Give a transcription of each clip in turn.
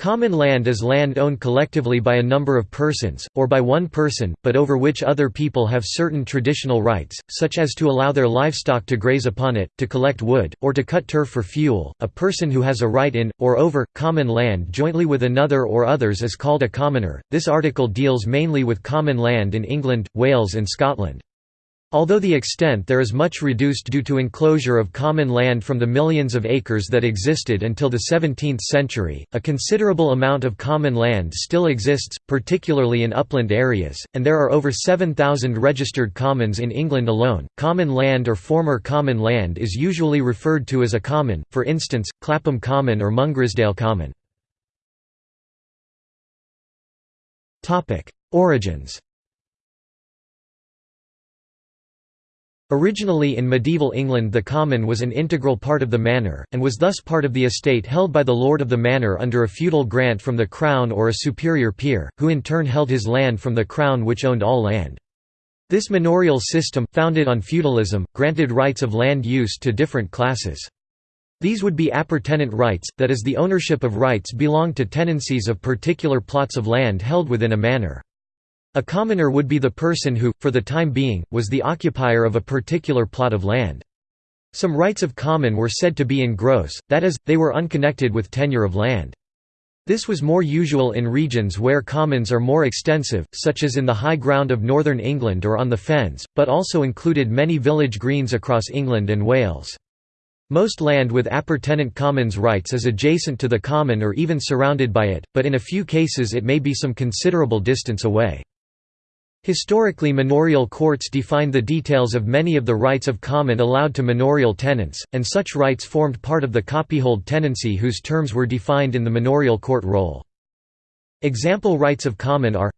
Common land is land owned collectively by a number of persons, or by one person, but over which other people have certain traditional rights, such as to allow their livestock to graze upon it, to collect wood, or to cut turf for fuel. A person who has a right in, or over, common land jointly with another or others is called a commoner. This article deals mainly with common land in England, Wales, and Scotland. Although the extent there is much reduced due to enclosure of common land from the millions of acres that existed until the 17th century, a considerable amount of common land still exists, particularly in upland areas, and there are over 7,000 registered commons in England alone. Common land or former common land is usually referred to as a common, for instance, Clapham Common or Mungrisdale Common. Origins Originally in medieval England the common was an integral part of the manor, and was thus part of the estate held by the lord of the manor under a feudal grant from the crown or a superior peer, who in turn held his land from the crown which owned all land. This manorial system, founded on feudalism, granted rights of land use to different classes. These would be appurtenant rights, that is the ownership of rights belonged to tenancies of particular plots of land held within a manor. A commoner would be the person who, for the time being, was the occupier of a particular plot of land. Some rights of common were said to be in gross, that is, they were unconnected with tenure of land. This was more usual in regions where commons are more extensive, such as in the high ground of northern England or on the fens, but also included many village greens across England and Wales. Most land with appurtenant commons rights is adjacent to the common or even surrounded by it, but in a few cases it may be some considerable distance away. Historically manorial courts defined the details of many of the rights of common allowed to manorial tenants, and such rights formed part of the copyhold tenancy whose terms were defined in the manorial court roll. Example rights of common are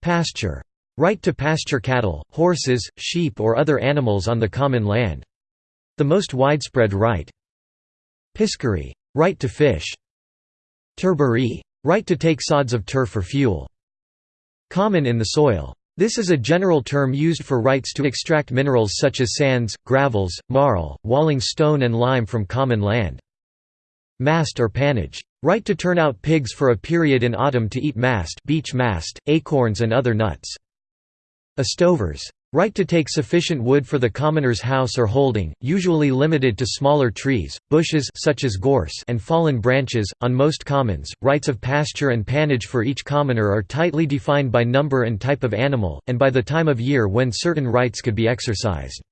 Pasture. Right to pasture cattle, horses, sheep or other animals on the common land. The most widespread right. Piscary. Right to fish. Turbary. Right to take sods of turf for fuel. Common in the soil. This is a general term used for rights to extract minerals such as sands, gravels, marl, walling stone and lime from common land. Mast or pannage. Right to turn out pigs for a period in autumn to eat mast, beech mast, acorns and other nuts. Estovers. Right to take sufficient wood for the commoner's house or holding, usually limited to smaller trees, bushes such as gorse and fallen branches. On most commons, rights of pasture and pannage for each commoner are tightly defined by number and type of animal, and by the time of year when certain rights could be exercised.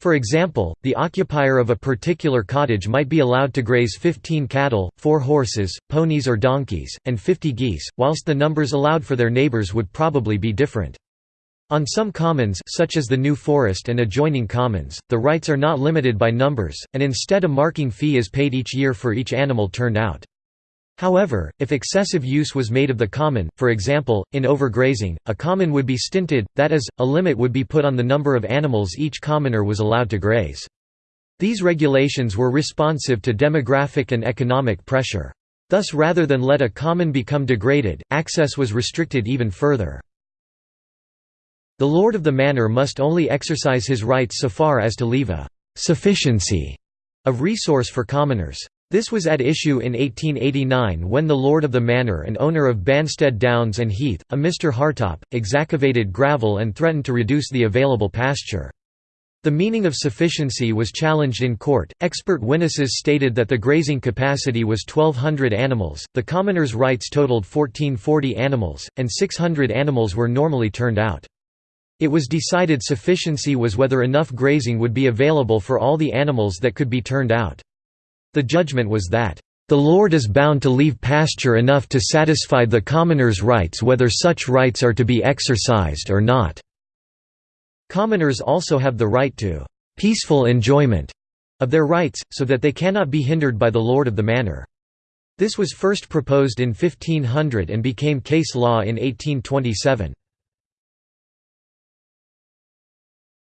For example, the occupier of a particular cottage might be allowed to graze 15 cattle, 4 horses, ponies or donkeys, and 50 geese, whilst the numbers allowed for their neighbours would probably be different. On some commons such as the New Forest and adjoining commons, the rights are not limited by numbers, and instead a marking fee is paid each year for each animal turned out. However, if excessive use was made of the common, for example, in overgrazing, a common would be stinted, that is, a limit would be put on the number of animals each commoner was allowed to graze. These regulations were responsive to demographic and economic pressure. Thus rather than let a common become degraded, access was restricted even further. The lord of the manor must only exercise his rights so far as to leave a «sufficiency» of resource for commoners. This was at issue in 1889 when the lord of the manor and owner of Banstead Downs and Heath, a Mr Hartop, excavated gravel and threatened to reduce the available pasture. The meaning of sufficiency was challenged in court. Expert witnesses stated that the grazing capacity was 1,200 animals, the commoners' rights totaled 1440 animals, and 600 animals were normally turned out. It was decided sufficiency was whether enough grazing would be available for all the animals that could be turned out. The judgment was that, "...the Lord is bound to leave pasture enough to satisfy the commoner's rights whether such rights are to be exercised or not." Commoners also have the right to "...peaceful enjoyment." of their rights, so that they cannot be hindered by the lord of the manor. This was first proposed in 1500 and became case law in 1827.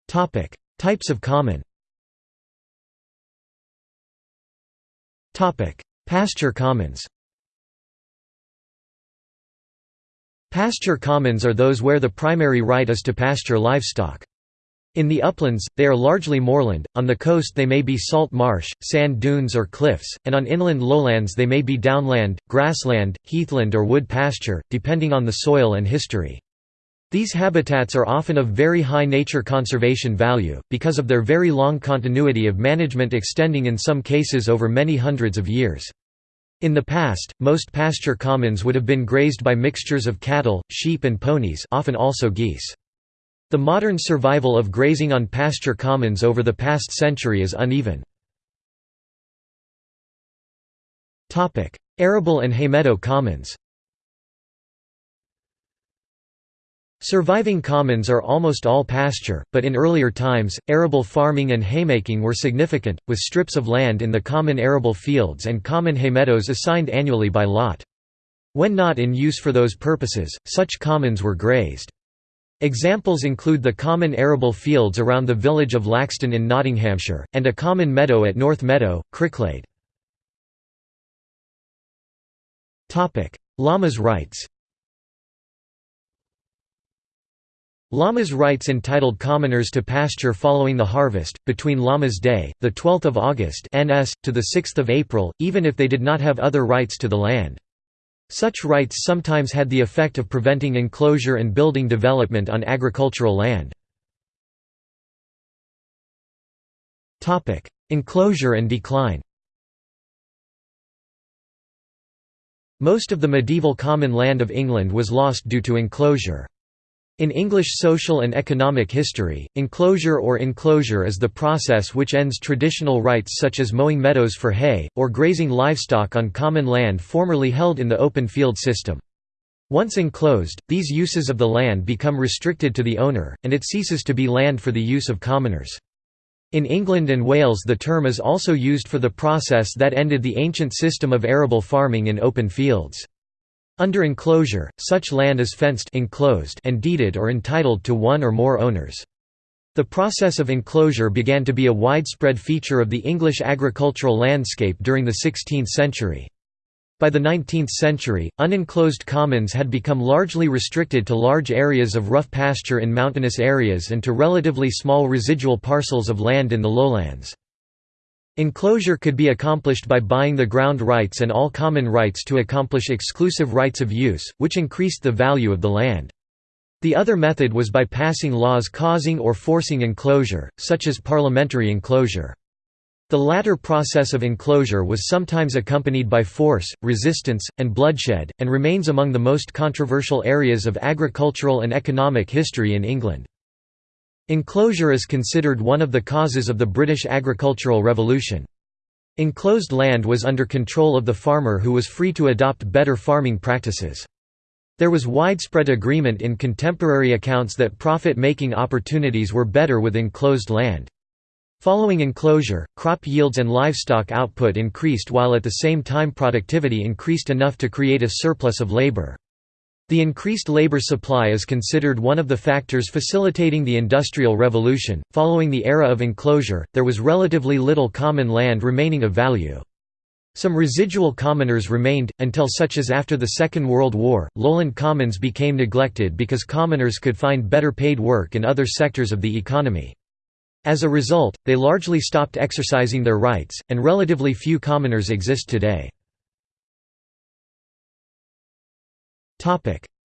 Topic: Types of common. Topic: Pasture commons. Pasture commons are those where the primary right is to pasture livestock. In the uplands, they are largely moorland, on the coast they may be salt marsh, sand dunes or cliffs, and on inland lowlands they may be downland, grassland, heathland or wood pasture, depending on the soil and history. These habitats are often of very high nature conservation value, because of their very long continuity of management extending in some cases over many hundreds of years. In the past, most pasture commons would have been grazed by mixtures of cattle, sheep and ponies often also geese. The modern survival of grazing on pasture commons over the past century is uneven. Arable and haymeadow commons Surviving commons are almost all pasture, but in earlier times, arable farming and haymaking were significant, with strips of land in the common arable fields and common haymeadows assigned annually by lot. When not in use for those purposes, such commons were grazed. Examples include the common arable fields around the village of Laxton in Nottinghamshire, and a common meadow at North Meadow, Cricklade. Lammas rights Lammas rights entitled commoners to pasture following the harvest, between Lammas Day, 12 August NS, to 6 April, even if they did not have other rights to the land. Such rights sometimes had the effect of preventing enclosure and building development on agricultural land. Enclosure and decline Most of the medieval common land of England was lost due to enclosure. In English social and economic history, enclosure or enclosure is the process which ends traditional rights such as mowing meadows for hay, or grazing livestock on common land formerly held in the open field system. Once enclosed, these uses of the land become restricted to the owner, and it ceases to be land for the use of commoners. In England and Wales the term is also used for the process that ended the ancient system of arable farming in open fields. Under enclosure, such land is fenced enclosed and deeded or entitled to one or more owners. The process of enclosure began to be a widespread feature of the English agricultural landscape during the 16th century. By the 19th century, unenclosed commons had become largely restricted to large areas of rough pasture in mountainous areas and to relatively small residual parcels of land in the lowlands. Enclosure could be accomplished by buying the ground rights and all common rights to accomplish exclusive rights of use, which increased the value of the land. The other method was by passing laws causing or forcing enclosure, such as parliamentary enclosure. The latter process of enclosure was sometimes accompanied by force, resistance, and bloodshed, and remains among the most controversial areas of agricultural and economic history in England. Enclosure is considered one of the causes of the British agricultural revolution. Enclosed land was under control of the farmer who was free to adopt better farming practices. There was widespread agreement in contemporary accounts that profit-making opportunities were better with enclosed land. Following enclosure, crop yields and livestock output increased while at the same time productivity increased enough to create a surplus of labor. The increased labor supply is considered one of the factors facilitating the Industrial Revolution. Following the era of enclosure, there was relatively little common land remaining of value. Some residual commoners remained, until such as after the Second World War, lowland commons became neglected because commoners could find better paid work in other sectors of the economy. As a result, they largely stopped exercising their rights, and relatively few commoners exist today.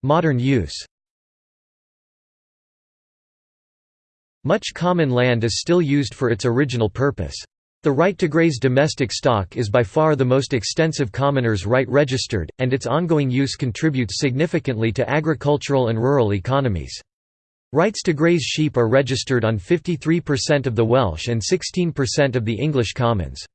Modern use Much common land is still used for its original purpose. The right to graze domestic stock is by far the most extensive commoner's right registered, and its ongoing use contributes significantly to agricultural and rural economies. Rights to graze sheep are registered on 53% of the Welsh and 16% of the English commons.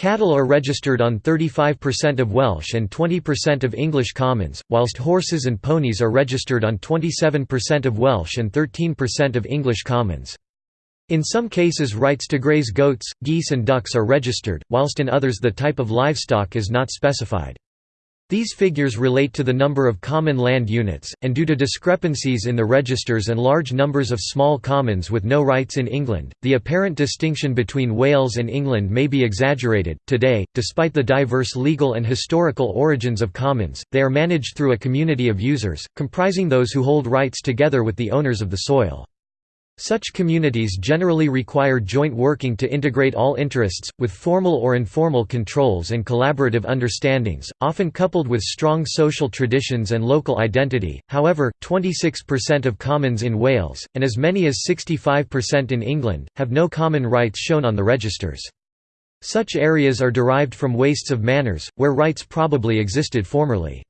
Cattle are registered on 35% of Welsh and 20% of English commons, whilst horses and ponies are registered on 27% of Welsh and 13% of English commons. In some cases rights to graze goats, geese and ducks are registered, whilst in others the type of livestock is not specified. These figures relate to the number of common land units, and due to discrepancies in the registers and large numbers of small commons with no rights in England, the apparent distinction between Wales and England may be exaggerated. Today, despite the diverse legal and historical origins of commons, they are managed through a community of users, comprising those who hold rights together with the owners of the soil. Such communities generally require joint working to integrate all interests, with formal or informal controls and collaborative understandings, often coupled with strong social traditions and local identity. However, 26% of commons in Wales, and as many as 65% in England, have no common rights shown on the registers. Such areas are derived from wastes of manors, where rights probably existed formerly.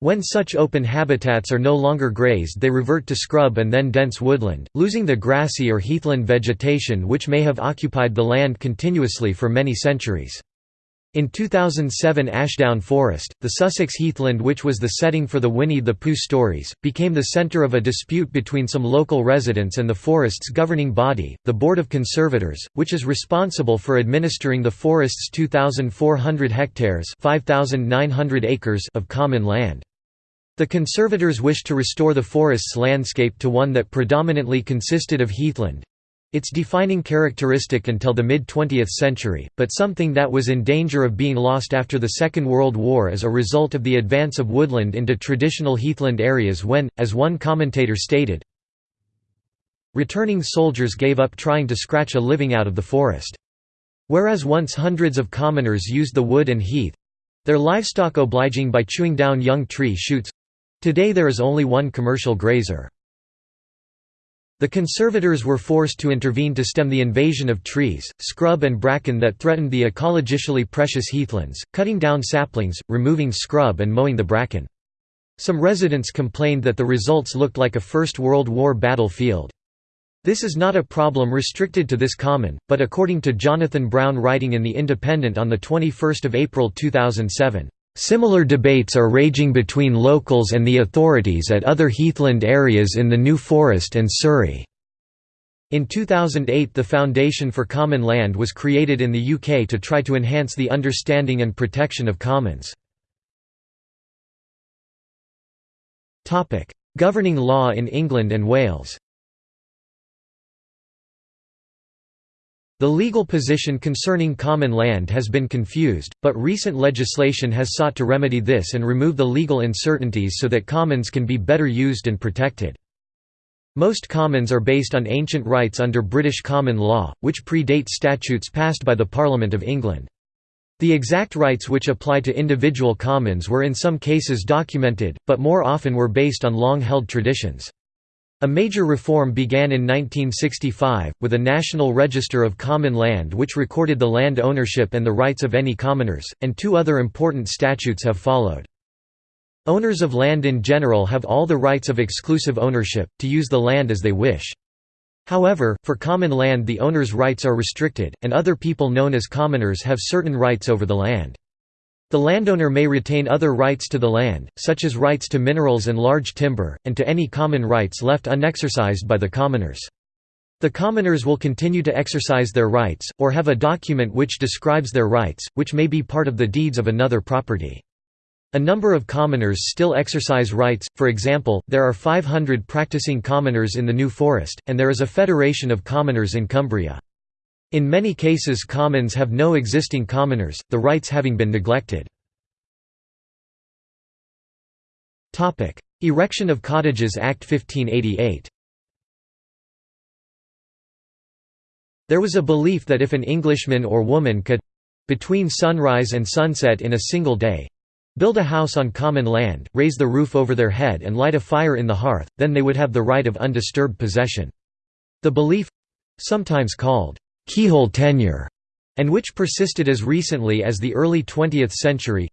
When such open habitats are no longer grazed they revert to scrub and then dense woodland, losing the grassy or heathland vegetation which may have occupied the land continuously for many centuries. In 2007 Ashdown Forest, the Sussex heathland which was the setting for the Winnie the Pooh stories, became the centre of a dispute between some local residents and the forest's governing body, the Board of Conservators, which is responsible for administering the forest's 2,400 hectares acres of common land. The conservators wished to restore the forest's landscape to one that predominantly consisted of heathland, its defining characteristic until the mid-20th century, but something that was in danger of being lost after the Second World War as a result of the advance of woodland into traditional heathland areas when, as one commentator stated, returning soldiers gave up trying to scratch a living out of the forest. Whereas once hundreds of commoners used the wood and heath—their livestock obliging by chewing down young tree shoots—today there is only one commercial grazer. The conservators were forced to intervene to stem the invasion of trees, scrub and bracken that threatened the ecologically precious heathlands, cutting down saplings, removing scrub and mowing the bracken. Some residents complained that the results looked like a First World War battlefield. This is not a problem restricted to this common, but according to Jonathan Brown writing in The Independent on 21 April 2007, Similar debates are raging between locals and the authorities at other heathland areas in the New Forest and Surrey. In 2008 the Foundation for Common Land was created in the UK to try to enhance the understanding and protection of commons. Governing law in England and Wales The legal position concerning common land has been confused, but recent legislation has sought to remedy this and remove the legal uncertainties so that commons can be better used and protected. Most commons are based on ancient rights under British common law, which predate statutes passed by the Parliament of England. The exact rights which apply to individual commons were in some cases documented, but more often were based on long-held traditions. A major reform began in 1965, with a National Register of Common Land which recorded the land ownership and the rights of any commoners, and two other important statutes have followed. Owners of land in general have all the rights of exclusive ownership, to use the land as they wish. However, for common land the owner's rights are restricted, and other people known as commoners have certain rights over the land. The landowner may retain other rights to the land, such as rights to minerals and large timber, and to any common rights left unexercised by the commoners. The commoners will continue to exercise their rights, or have a document which describes their rights, which may be part of the deeds of another property. A number of commoners still exercise rights, for example, there are 500 practicing commoners in the New Forest, and there is a federation of commoners in Cumbria. In many cases commons have no existing commoners, the rights having been neglected. Erection of Cottages Act 1588 There was a belief that if an Englishman or woman could—between sunrise and sunset in a single day—build a house on common land, raise the roof over their head and light a fire in the hearth, then they would have the right of undisturbed possession. The belief—sometimes called keyhole tenure, and which persisted as recently as the early 20th century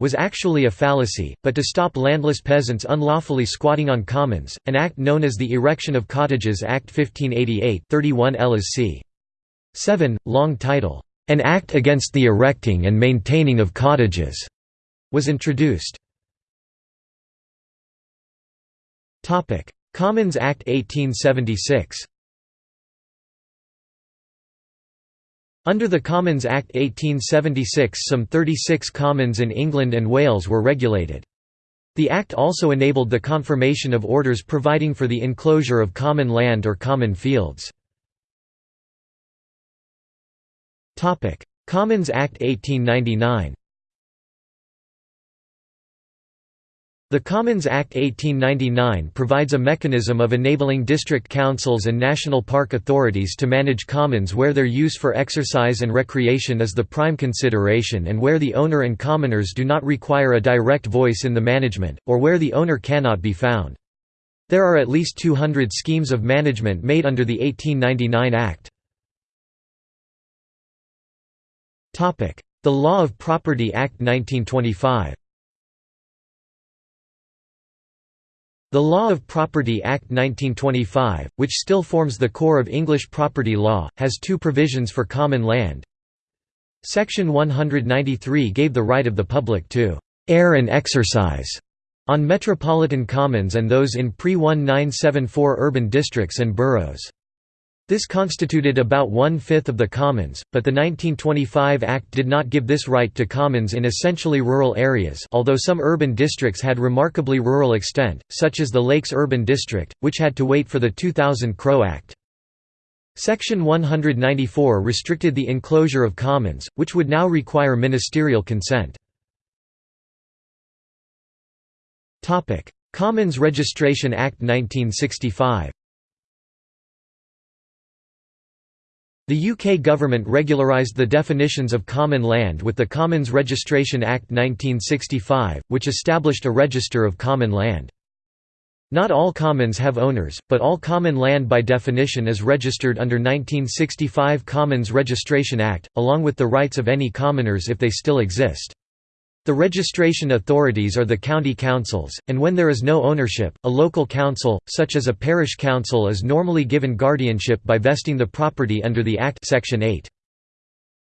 was actually a fallacy, but to stop landless peasants unlawfully squatting on commons, an act known as the Erection of Cottages Act 1588 31 c. 7, long title, "'An Act Against the Erecting and Maintaining of Cottages' was introduced. Commons Act 1876 Under the Commons Act 1876 some 36 commons in England and Wales were regulated. The Act also enabled the confirmation of orders providing for the enclosure of common land or common fields. Commons Act 1899 The Commons Act 1899 provides a mechanism of enabling district councils and national park authorities to manage commons where their use for exercise and recreation is the prime consideration and where the owner and commoners do not require a direct voice in the management, or where the owner cannot be found. There are at least 200 schemes of management made under the 1899 Act. The Law of Property Act 1925 The Law of Property Act 1925, which still forms the core of English property law, has two provisions for common land. Section 193 gave the right of the public to «air and exercise» on metropolitan commons and those in pre-1974 urban districts and boroughs. This constituted about one-fifth of the commons, but the 1925 Act did not give this right to commons in essentially rural areas although some urban districts had remarkably rural extent, such as the Lakes Urban District, which had to wait for the 2000 Crow Act. Section 194 restricted the enclosure of commons, which would now require ministerial consent. Commons Registration Act 1965 The UK government regularised the definitions of common land with the Commons Registration Act 1965, which established a register of common land. Not all commons have owners, but all common land by definition is registered under 1965 Commons Registration Act, along with the rights of any commoners if they still exist. The registration authorities are the county councils, and when there is no ownership, a local council, such as a parish council is normally given guardianship by vesting the property under the Act Section 8.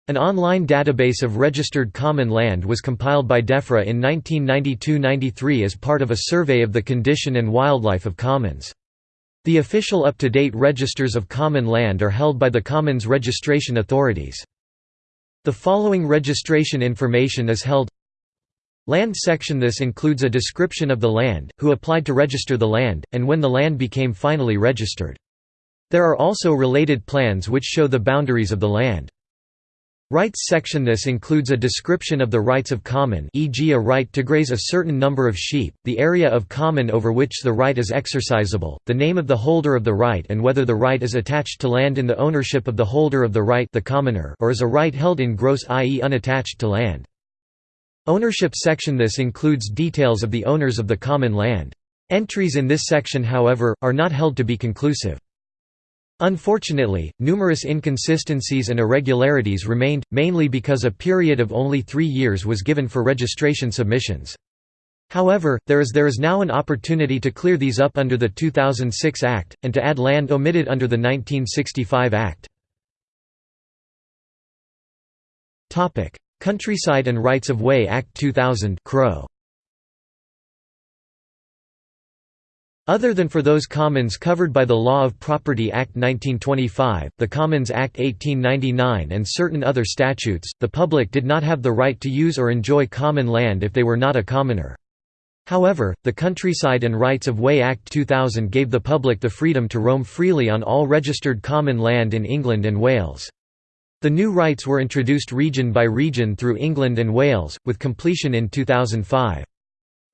An online database of registered common land was compiled by DEFRA in 1992–93 as part of a survey of the condition and wildlife of commons. The official up-to-date registers of common land are held by the Commons registration authorities. The following registration information is held Land section This includes a description of the land, who applied to register the land, and when the land became finally registered. There are also related plans which show the boundaries of the land. Rights section This includes a description of the rights of common e.g. a right to graze a certain number of sheep, the area of common over which the right is exercisable, the name of the holder of the right and whether the right is attached to land in the ownership of the holder of the right the commoner or is a right held in gross i.e. unattached to land. Ownership section This includes details of the owners of the common land. Entries in this section however, are not held to be conclusive. Unfortunately, numerous inconsistencies and irregularities remained, mainly because a period of only three years was given for registration submissions. However, there is there is now an opportunity to clear these up under the 2006 Act, and to add land omitted under the 1965 Act. Countryside and Rights of Way Act 2000 Crow. Other than for those commons covered by the Law of Property Act 1925, the Commons Act 1899 and certain other statutes, the public did not have the right to use or enjoy common land if they were not a commoner. However, the Countryside and Rights of Way Act 2000 gave the public the freedom to roam freely on all registered common land in England and Wales. The new rights were introduced region by region through England and Wales, with completion in 2005.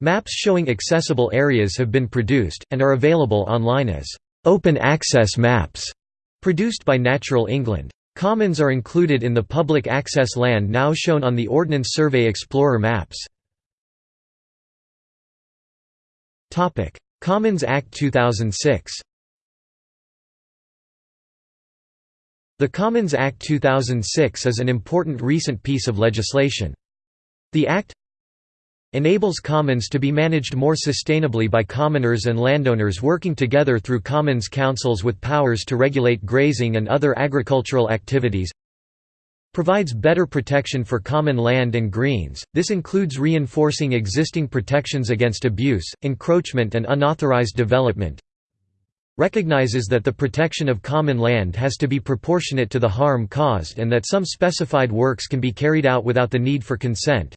Maps showing accessible areas have been produced, and are available online as «open access maps» produced by Natural England. Commons are included in the public access land now shown on the Ordnance Survey Explorer maps. Commons Act 2006 The Commons Act 2006 is an important recent piece of legislation. The Act enables commons to be managed more sustainably by commoners and landowners working together through commons councils with powers to regulate grazing and other agricultural activities provides better protection for common land and greens, this includes reinforcing existing protections against abuse, encroachment and unauthorized development recognizes that the protection of common land has to be proportionate to the harm caused and that some specified works can be carried out without the need for consent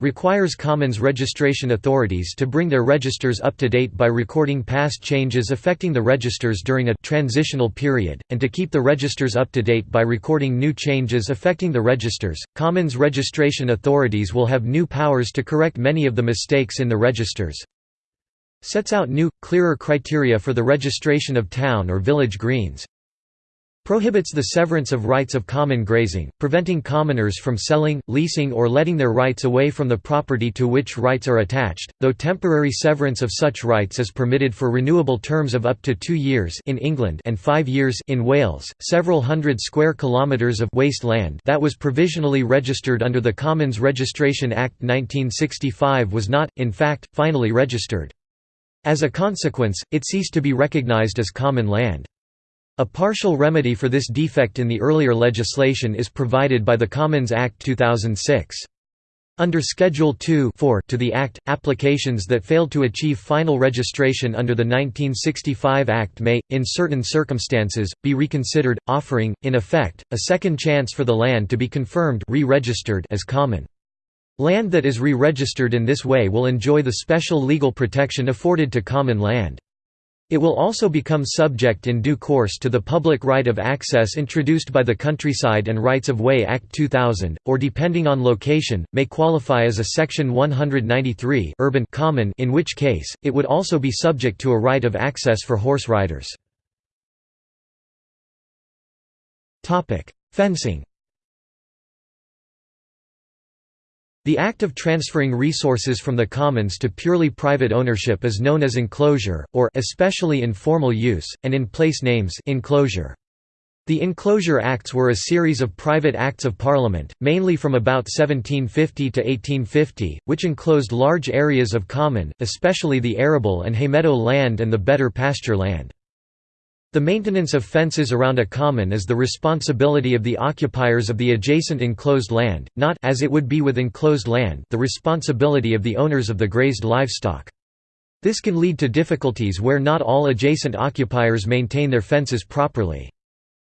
requires Commons registration authorities to bring their registers up to date by recording past changes affecting the registers during a transitional period, and to keep the registers up to date by recording new changes affecting the registers. Commons registration authorities will have new powers to correct many of the mistakes in the registers. Sets out new, clearer criteria for the registration of town or village greens prohibits the severance of rights of common grazing, preventing commoners from selling, leasing or letting their rights away from the property to which rights are attached, though temporary severance of such rights is permitted for renewable terms of up to two years in England and five years in Wales. Several hundred square kilometres of waste land that was provisionally registered under the Commons Registration Act 1965 was not, in fact, finally registered. As a consequence, it ceased to be recognised as common land. A partial remedy for this defect in the earlier legislation is provided by the Commons Act 2006. Under Schedule 2 to the Act, applications that failed to achieve final registration under the 1965 Act may, in certain circumstances, be reconsidered, offering, in effect, a second chance for the land to be confirmed re-registered as common. Land that is re-registered in this way will enjoy the special legal protection afforded to common land. It will also become subject in due course to the public right of access introduced by the Countryside and Rights of Way Act 2000, or depending on location, may qualify as a Section 193 urban common in which case, it would also be subject to a right of access for horse riders. Fencing The act of transferring resources from the commons to purely private ownership is known as enclosure, or especially in formal use, and in place names enclosure. The Enclosure Acts were a series of private acts of parliament, mainly from about 1750 to 1850, which enclosed large areas of common, especially the arable and haymeadow land and the better pasture land. The maintenance of fences around a common is the responsibility of the occupiers of the adjacent enclosed land, not as it would be with enclosed land the responsibility of the owners of the grazed livestock. This can lead to difficulties where not all adjacent occupiers maintain their fences properly.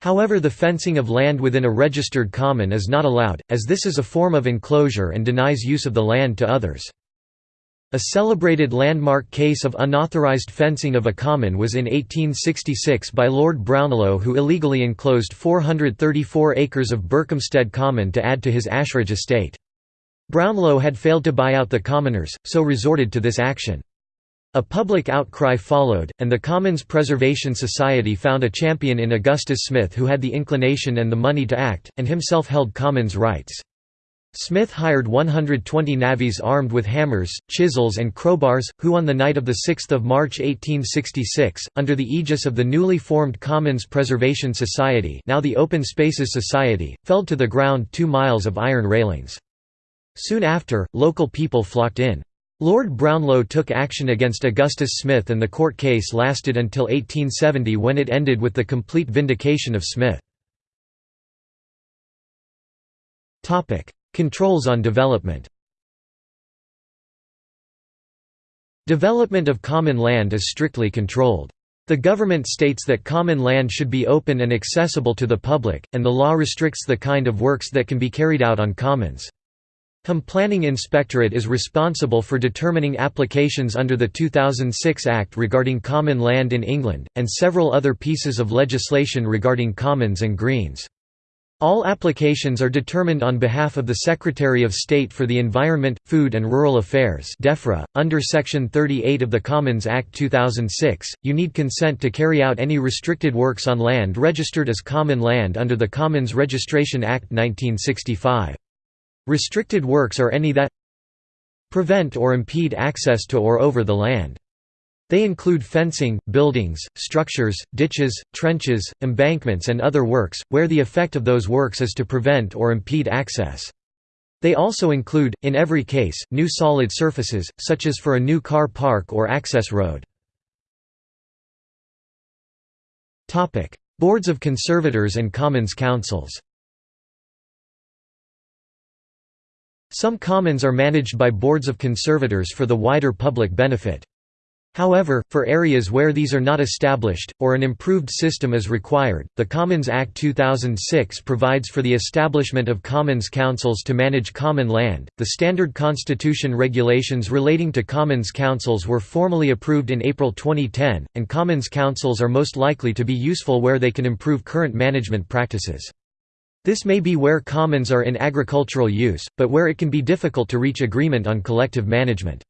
However the fencing of land within a registered common is not allowed, as this is a form of enclosure and denies use of the land to others. A celebrated landmark case of unauthorized fencing of a common was in 1866 by Lord Brownlow who illegally enclosed 434 acres of Berkhamsted Common to add to his Ashridge estate. Brownlow had failed to buy out the commoners, so resorted to this action. A public outcry followed, and the Commons Preservation Society found a champion in Augustus Smith who had the inclination and the money to act, and himself held commons rights. Smith hired 120 navvies armed with hammers, chisels and crowbars, who on the night of 6 March 1866, under the aegis of the newly formed Commons Preservation Society now the Open Spaces Society, felled to the ground two miles of iron railings. Soon after, local people flocked in. Lord Brownlow took action against Augustus Smith and the court case lasted until 1870 when it ended with the complete vindication of Smith. Controls on development Development of common land is strictly controlled. The government states that common land should be open and accessible to the public, and the law restricts the kind of works that can be carried out on commons. HM Planning Inspectorate is responsible for determining applications under the 2006 Act regarding common land in England, and several other pieces of legislation regarding commons and greens. All applications are determined on behalf of the Secretary of State for the Environment, Food and Rural Affairs DEFRA. .Under Section 38 of the Commons Act 2006, you need consent to carry out any restricted works on land registered as common land under the Commons Registration Act 1965. Restricted works are any that prevent or impede access to or over the land. They include fencing, buildings, structures, ditches, trenches, embankments and other works, where the effect of those works is to prevent or impede access. They also include, in every case, new solid surfaces, such as for a new car park or access road. Boards of Conservators and Commons Councils Some commons are managed by boards of conservators for the wider public benefit. However, for areas where these are not established, or an improved system is required, the Commons Act 2006 provides for the establishment of commons councils to manage common land. The standard constitution regulations relating to commons councils were formally approved in April 2010, and commons councils are most likely to be useful where they can improve current management practices. This may be where commons are in agricultural use, but where it can be difficult to reach agreement on collective management.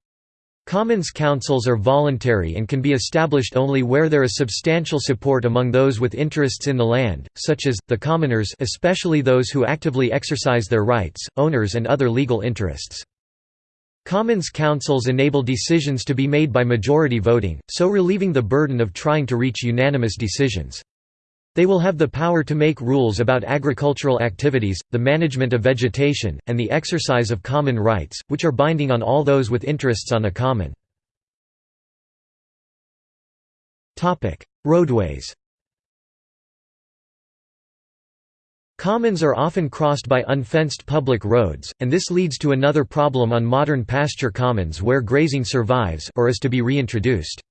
Commons councils are voluntary and can be established only where there is substantial support among those with interests in the land, such as, the commoners especially those who actively exercise their rights, owners and other legal interests. Commons councils enable decisions to be made by majority voting, so relieving the burden of trying to reach unanimous decisions. They will have the power to make rules about agricultural activities, the management of vegetation, and the exercise of common rights, which are binding on all those with interests on a common. Roadways Commons are often crossed by unfenced public roads, and this leads to another problem on modern pasture commons where grazing survives or is to be reintroduced.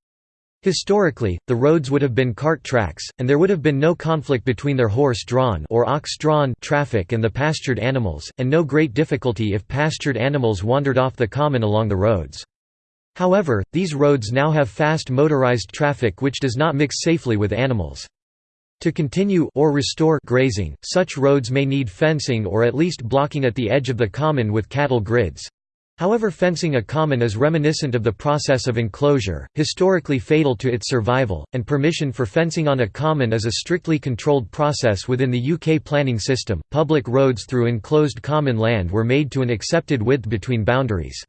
Historically, the roads would have been cart tracks, and there would have been no conflict between their horse-drawn or ox-drawn traffic and the pastured animals, and no great difficulty if pastured animals wandered off the common along the roads. However, these roads now have fast motorized traffic which does not mix safely with animals. To continue or restore grazing, such roads may need fencing or at least blocking at the edge of the common with cattle grids. However fencing a common is reminiscent of the process of enclosure, historically fatal to its survival, and permission for fencing on a common is a strictly controlled process within the UK planning system. Public roads through enclosed common land were made to an accepted width between boundaries.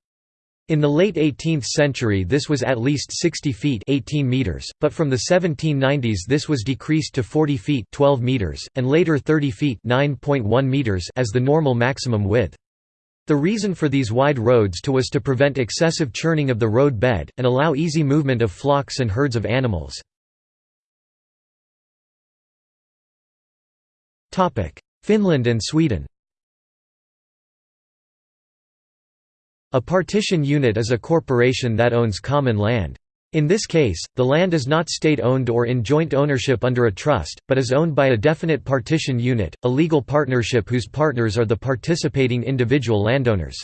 In the late 18th century this was at least 60 feet 18 meters, but from the 1790s this was decreased to 40 feet 12 meters, and later 30 feet 9.1 meters as the normal maximum width. The reason for these wide roads to was to prevent excessive churning of the road bed, and allow easy movement of flocks and herds of animals. Finland and Sweden A partition unit is a corporation that owns common land. In this case, the land is not state-owned or in joint ownership under a trust, but is owned by a definite partition unit, a legal partnership whose partners are the participating individual landowners.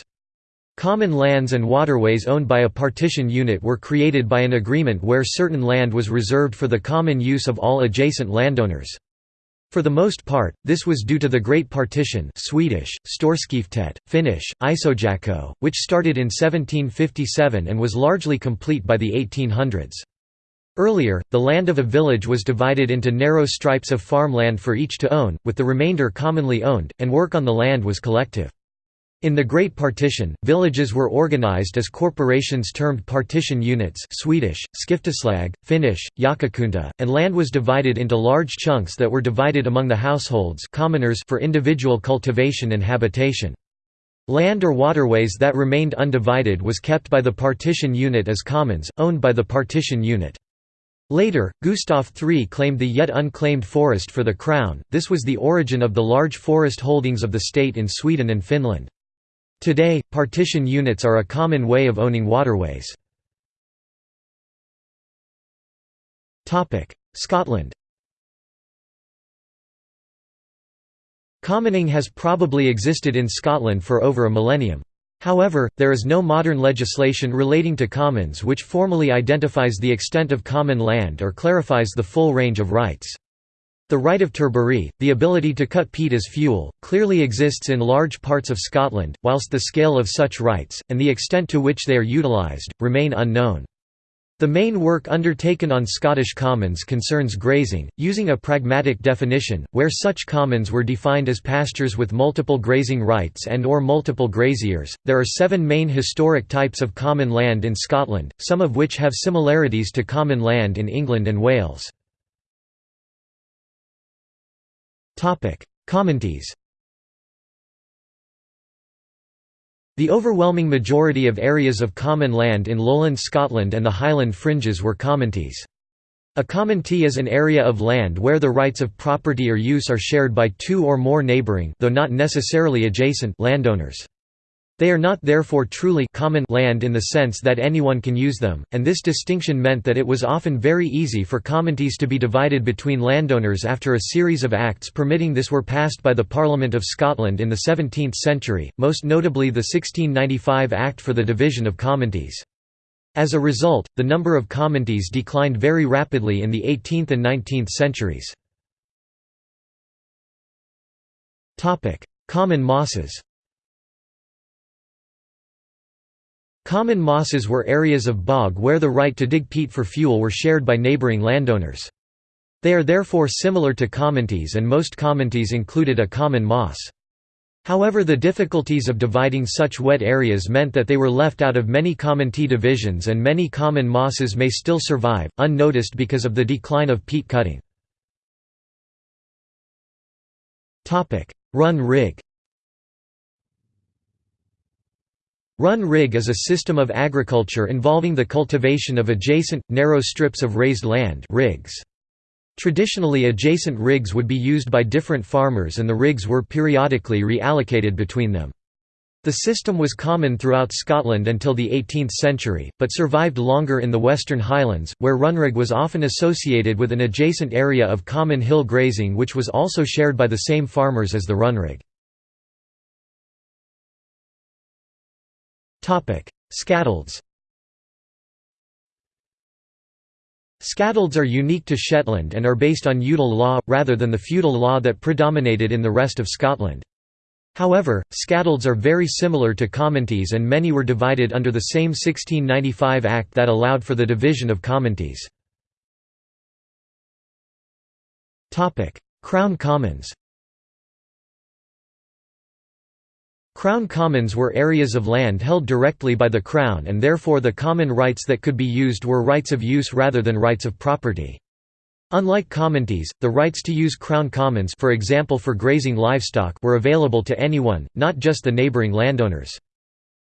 Common lands and waterways owned by a partition unit were created by an agreement where certain land was reserved for the common use of all adjacent landowners. For the most part, this was due to the Great Partition Swedish, Storskiftet, Finnish, Isojako, which started in 1757 and was largely complete by the 1800s. Earlier, the land of a village was divided into narrow stripes of farmland for each to own, with the remainder commonly owned, and work on the land was collective. In the Great Partition, villages were organized as corporations termed partition units Swedish, skifteslag, Finnish, jakokunta, and land was divided into large chunks that were divided among the households commoners for individual cultivation and habitation. Land or waterways that remained undivided was kept by the partition unit as commons, owned by the partition unit. Later, Gustav III claimed the yet unclaimed forest for the crown, this was the origin of the large forest holdings of the state in Sweden and Finland. Today, partition units are a common way of owning waterways. Scotland Commoning has probably existed in Scotland for over a millennium. However, there is no modern legislation relating to commons which formally identifies the extent of common land or clarifies the full range of rights. The right of turbary, the ability to cut peat as fuel, clearly exists in large parts of Scotland, whilst the scale of such rights, and the extent to which they are utilised, remain unknown. The main work undertaken on Scottish commons concerns grazing, using a pragmatic definition, where such commons were defined as pastures with multiple grazing rights and or multiple graziers. There are seven main historic types of common land in Scotland, some of which have similarities to common land in England and Wales. Commonties The overwhelming majority of areas of common land in lowland Scotland and the Highland fringes were commonties. A commonty is an area of land where the rights of property or use are shared by two or more neighbouring though not necessarily adjacent landowners. They are not therefore truly common land in the sense that anyone can use them, and this distinction meant that it was often very easy for commonties to be divided between landowners after a series of acts permitting this were passed by the Parliament of Scotland in the 17th century, most notably the 1695 Act for the Division of Commonties. As a result, the number of commonties declined very rapidly in the 18th and 19th centuries. Common mosses Common mosses were areas of bog where the right to dig peat for fuel were shared by neighbouring landowners. They are therefore similar to commonties and most commonties included a common moss. However the difficulties of dividing such wet areas meant that they were left out of many commonty divisions and many common mosses may still survive, unnoticed because of the decline of peat cutting. Run rig Run rig is a system of agriculture involving the cultivation of adjacent, narrow strips of raised land rigs. Traditionally adjacent rigs would be used by different farmers and the rigs were periodically reallocated between them. The system was common throughout Scotland until the 18th century, but survived longer in the Western Highlands, where runrig was often associated with an adjacent area of common hill grazing which was also shared by the same farmers as the runrig. Scatolds Scatolds are unique to Shetland and are based on udal law, rather than the feudal law that predominated in the rest of Scotland. However, scatolds are very similar to commonties and many were divided under the same 1695 Act that allowed for the division of commonties. Crown Commons Crown commons were areas of land held directly by the Crown and therefore the common rights that could be used were rights of use rather than rights of property. Unlike commonties, the rights to use Crown commons for example for grazing livestock were available to anyone, not just the neighbouring landowners.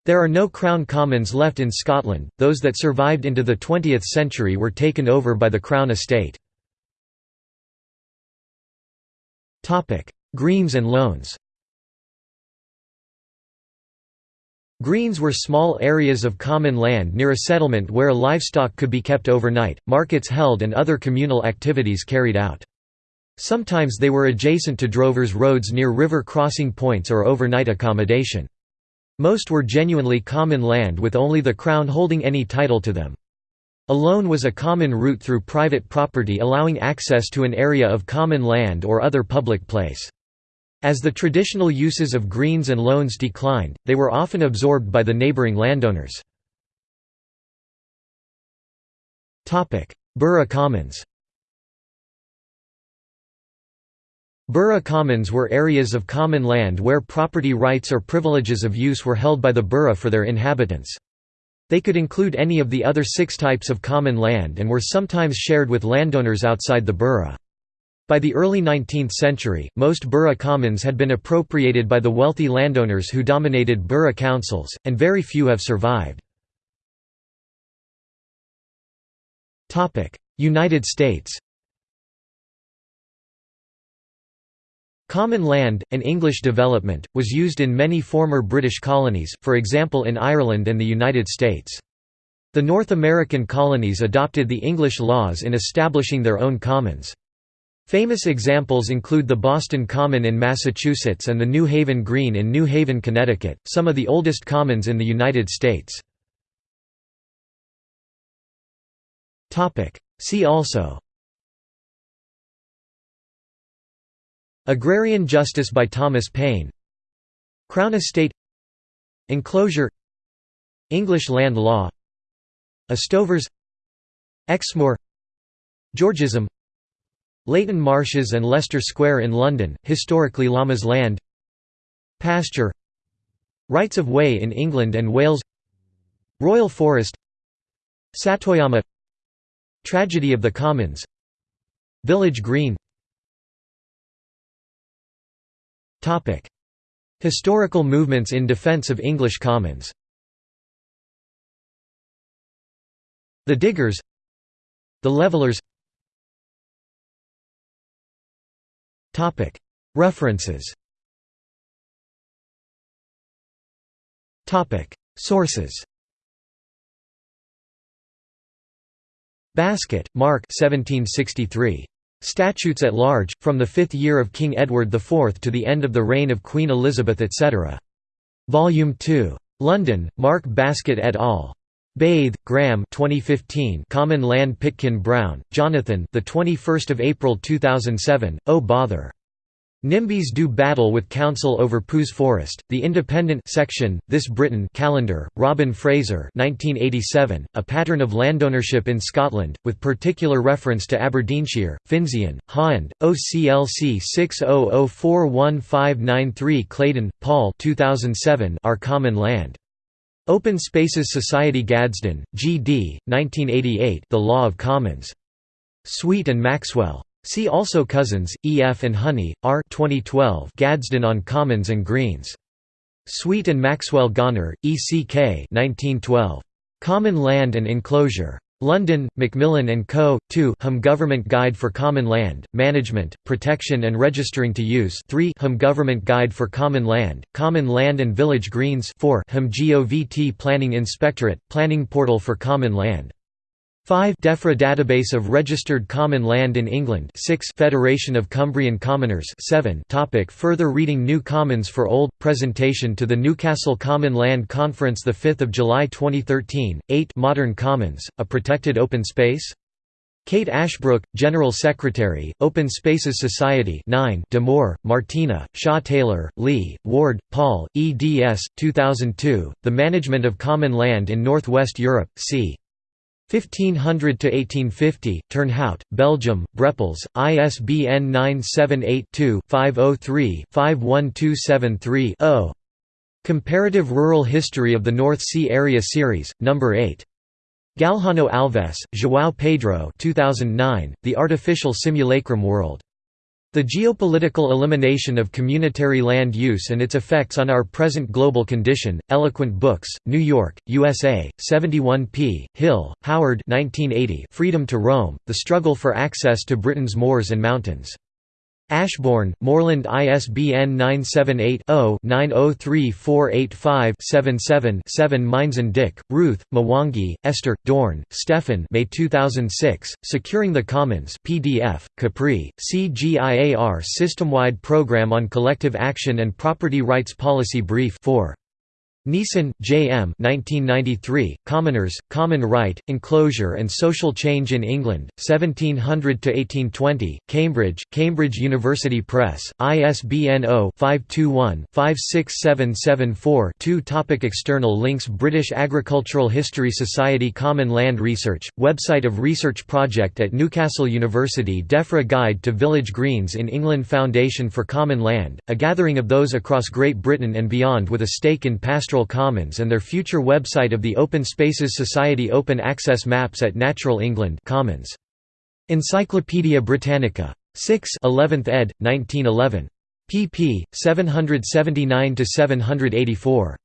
There are no Crown commons left in Scotland, those that survived into the 20th century were taken over by the Crown estate. Greens and loans Greens were small areas of common land near a settlement where livestock could be kept overnight, markets held and other communal activities carried out. Sometimes they were adjacent to drovers' roads near river crossing points or overnight accommodation. Most were genuinely common land with only the Crown holding any title to them. A loan was a common route through private property allowing access to an area of common land or other public place. As the traditional uses of greens and loans declined, they were often absorbed by the neighbouring landowners. Borough Commons Borough commons were areas of common land where property rights or privileges of use were held by the borough for their inhabitants. They could include any of the other six types of common land and were sometimes shared with landowners outside the borough. By the early 19th century, most borough commons had been appropriated by the wealthy landowners who dominated borough councils, and very few have survived. United States Common land, an English development, was used in many former British colonies, for example in Ireland and the United States. The North American colonies adopted the English laws in establishing their own commons. Famous examples include the Boston Common in Massachusetts and the New Haven Green in New Haven, Connecticut, some of the oldest commons in the United States. See also. Agrarian Justice by Thomas Paine. Crown Estate. Enclosure. English land law. Estovers Exmoor. Georgism Leyton Marshes and Leicester Square in London, historically Lammas land. Pasture. Rights of Way in England and Wales. Royal Forest. Satoyama. Tragedy of the Commons. Village Green. Historical movements in defence of English commons. The Diggers. The Levellers References Sources Baskett, Mark 1763. Statutes at Large, from the fifth year of King Edward IV to the end of the reign of Queen Elizabeth etc. Volume 2. London, Mark Baskett et al. Bathe, Graham 2015 Common Land Pitkin Brown, Jonathan the 21st of April 2007 Oh bother NIMBYs do battle with Council over Powys Forest. The Independent section, This Britain Callander, Robin Fraser 1987, a pattern of landownership in Scotland, with particular reference to Aberdeenshire, Finzean, Hahn, OCLC 600415993 Clayden, Paul 2007 Our Common Land. Open Spaces Society Gadsden, G.D., 1988 The Law of Commons. Sweet and Maxwell. See also Cousins, E. F. and Honey, R. 2012 Gadsden on Commons and Greens. Sweet and Maxwell Gonner, E. C. K. 1912. Common Land and Enclosure. London, Macmillan and Co. 2 Hum Government Guide for Common Land, Management, Protection and Registering to Use 3 Hum Government Guide for Common Land, Common Land and Village Greens 4 Hum GOVT Planning Inspectorate, Planning Portal for Common Land 5 DEFRA database of registered common land in England 6 Federation of Cumbrian Commoners 7 topic Further reading New Commons for Old presentation to the Newcastle Common Land Conference 5 July 2013 8 Modern Commons a protected open space Kate Ashbrook, General Secretary, Open Spaces Society 9 Moore, Martina, Shaw Taylor, Leigh, Warde, Paul, eds. 2002, The Management of Common Land in Northwest Europe, c. 1500 to 1850 Turnhout, Belgium, Brepols, ISBN 978-2-503-51273-0. Comparative Rural History of the North Sea Area Series, Number 8. Galhano Alves, João Pedro 2009, The Artificial Simulacrum World. The geopolitical elimination of communitary land use and its effects on our present global condition. Eloquent Books, New York, USA, 71 p. Hill, Howard 1980 Freedom to Roam, The Struggle for Access to Britain's Moors and Mountains. Ashbourne, Moreland ISBN 978-0-903485-77-7 Meinzen-Dick, Ruth, Mwangi, Esther, Dorn, Stefan May 2006, Securing the Commons PDF, CAPRi, CGIAR System-Wide Program on Collective Action and Property Rights Policy Brief 4. Neeson, J. M. 1993, Commoners, Common Right, Enclosure and Social Change in England, 1700–1820, Cambridge, Cambridge University Press, ISBN 0-521-56774-2 Topic External links British Agricultural History Society Common Land Research, website of research project at Newcastle University DEFRA Guide to Village Greens in England Foundation for Common Land, a gathering of those across Great Britain and beyond with a stake in pastoral Pastoral Commons and their future website of the Open Spaces Society Open Access Maps at Natural England Commons. Encyclopædia Britannica. 6 11th ed., 1911. pp. 779–784.